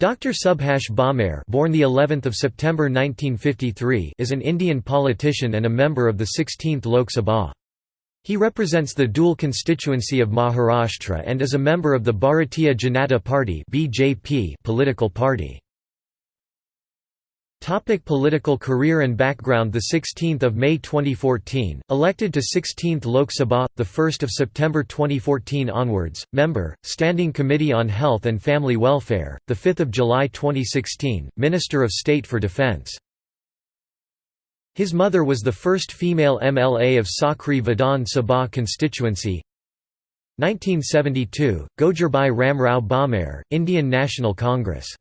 Dr. Subhash Bhamre, born the 11th of September 1953, is an Indian politician and a member of the 16th Lok Sabha. He represents the Dhule constituency of Maharashtra and is a member of the Bharatiya Janata Party (BJP) political party. Topic political career and background The 16th of May 2014, elected to 16th Lok Sabha, the 1st of September 2014 onwards, member, Standing Committee on Health and Family Welfare, the 5th of July 2016, Minister of State for Defence. His mother was the first female MLA of Sakri Vidhan Sabha constituency. 1972, Gojirbai Ramrao Bhamre, Indian National Congress